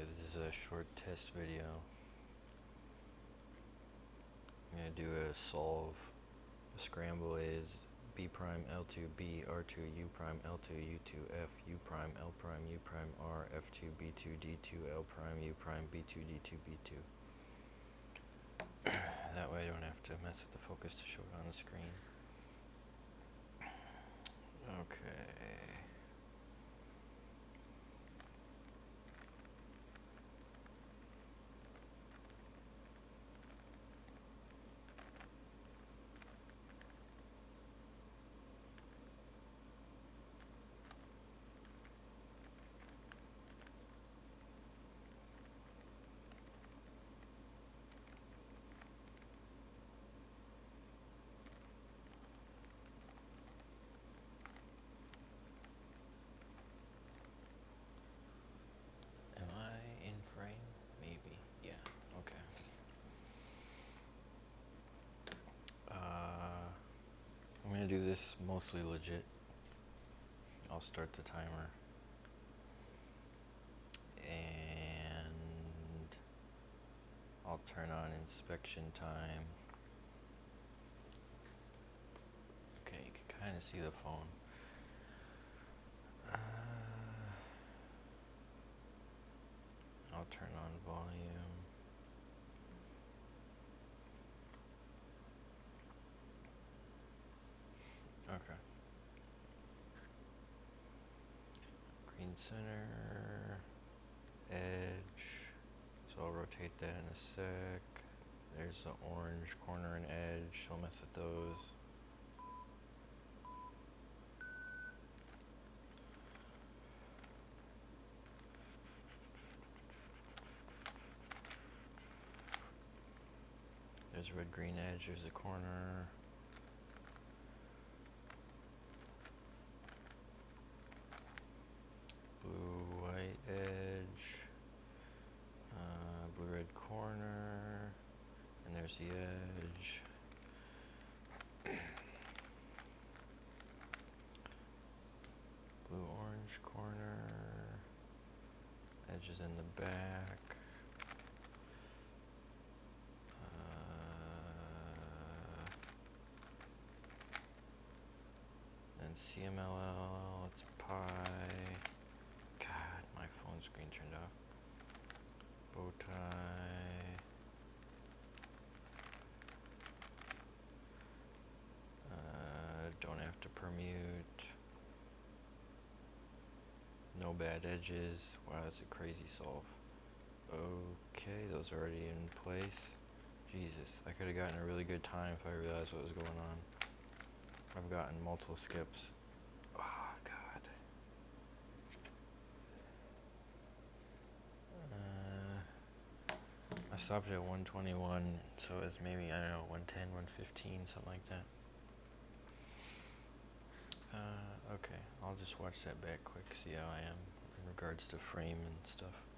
Okay, this is a short test video. I'm going to do a solve. The scramble is b prime l2 b r2 u prime l2 u2 f u prime l prime u prime r f2 b2 d2 l prime u prime b2 d2 b2. that way I don't have to mess with the focus to show it on the screen. Okay. Am I in frame? Maybe. Yeah. Okay. Uh, Do this mostly legit. I'll start the timer. And I'll turn on inspection time. Okay, you can kind of see the phone. Uh, I'll turn on Okay. Green center, edge. So I'll rotate that in a sec. There's the orange corner and edge. I'll mess with those. There's red green edge, there's the corner. Blue white edge. Uh, blue red corner. And the edge. blue orange corner. Edge is in the back. Uh, and CMLL, it's pi. God, my phone screen turned off. Bow tie. Uh, don't have to permute. No bad edges. Wow, that's a crazy solve. Okay, those are already in place. Jesus, I could have gotten a really good time if I realized what was going on. I've gotten multiple skips. Oh, God. Uh, I stopped at 121, so it's maybe, I don't know, 110, 115, something like that. Uh, okay, I'll just watch that back quick, see how I am in regards to frame and stuff.